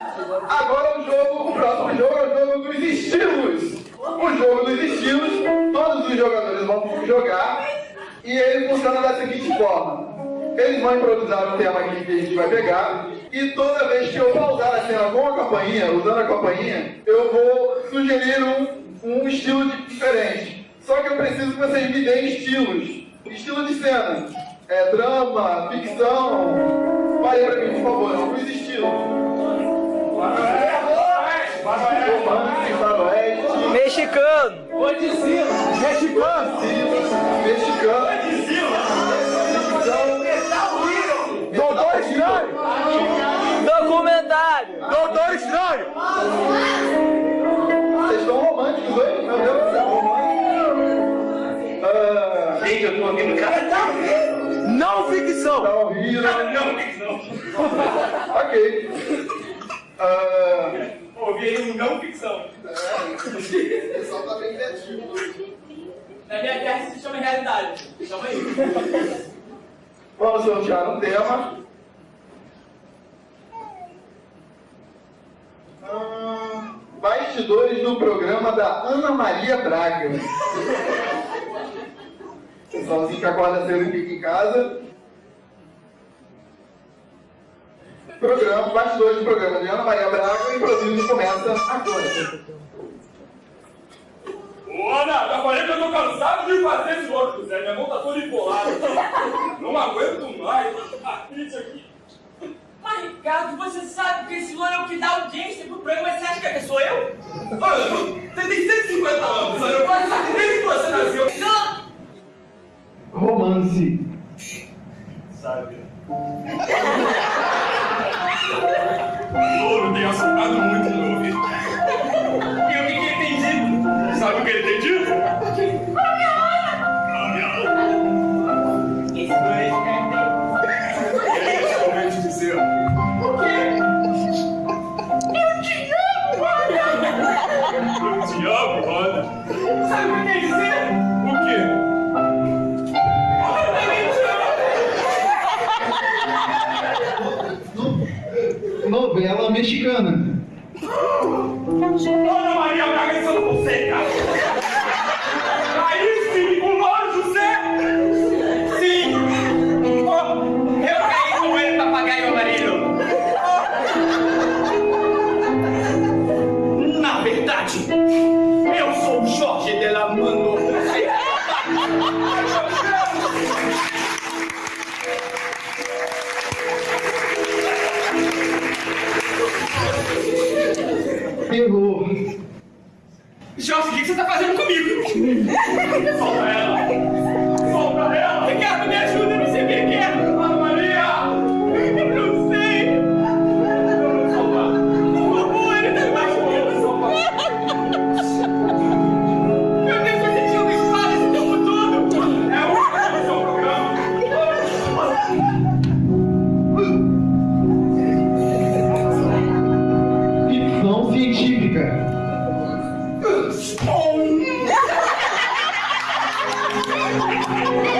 Agora o jogo, o próximo jogo é o jogo dos estilos. O jogo dos estilos, todos os jogadores vão jogar e ele funciona da seguinte forma. Eles vão improvisar um tema que a gente vai pegar e toda vez que eu pausar a cena com a campainha, usando a campainha, eu vou sugerir um, um estilo diferente. Só que eu preciso que vocês me deem estilos. Estilo de cena. É drama, ficção. Fale pra mim, por favor, alguns estilos. Mexicano. Godzilla. Mexicano. Mexicano. Doutor Estranho! Documentário. Doutor Estranho! Vocês estão românticos hoje? Meu Deus do céu. Ah, Gente, eu tô ouvindo cara. Não ficção! tá? Não, não. Ok. Ah, Ouvi aí um não ficção. o pessoal tá bem criativo. Na minha terra se chama realidade. Chama aí. Vamos sortear um tema. Bastidores do programa da Ana Maria Braga. Pessoalzinho que acorda cedo e fica em casa. Programa, bastidores do programa de Ana Maria Braga, improviso começa agora. Ô, Ana, já falei que eu tô cansado de fazer esse outro, Zé. Minha mão tá toda embolada. Não aguento mais. Artrite aqui. Mas, Ricardo, você sabe que esse louro é o que dá audiência pro programa, mas você acha que sou eu? Ana, você tem 150 anos, Ana. Eu quase sabe desde que você nasceu. Não! Romance. Sabe? O louro tem assustado muito dito? Sabe o que ele tem dito? A minha Ana. Esse louro é de Ele ia realmente dizer. O quê? Eu te amo, Ana! Eu te amo, Ana. Sabe o que quer dizer? O quê? Eu também te amo! Novela mexicana. Terror. Jorge, o que você tá fazendo comigo? Solta ela! oh.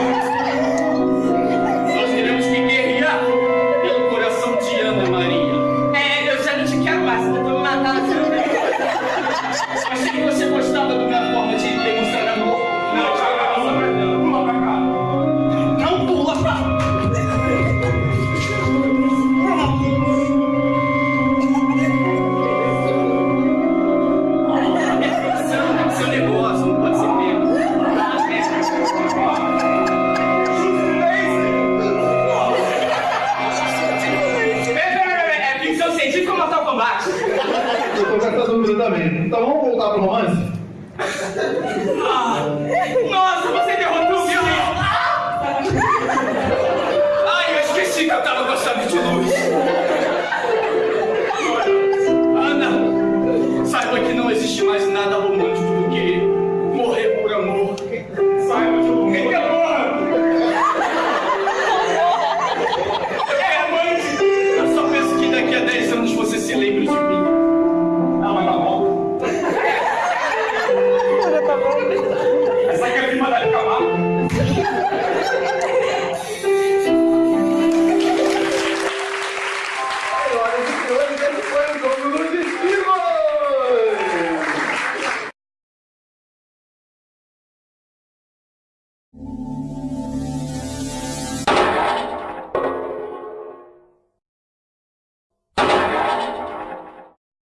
com também. Então vamos voltar pro romance? Ah, nossa, você derrotou o violino! Ai, eu esqueci que eu tava gostando やった!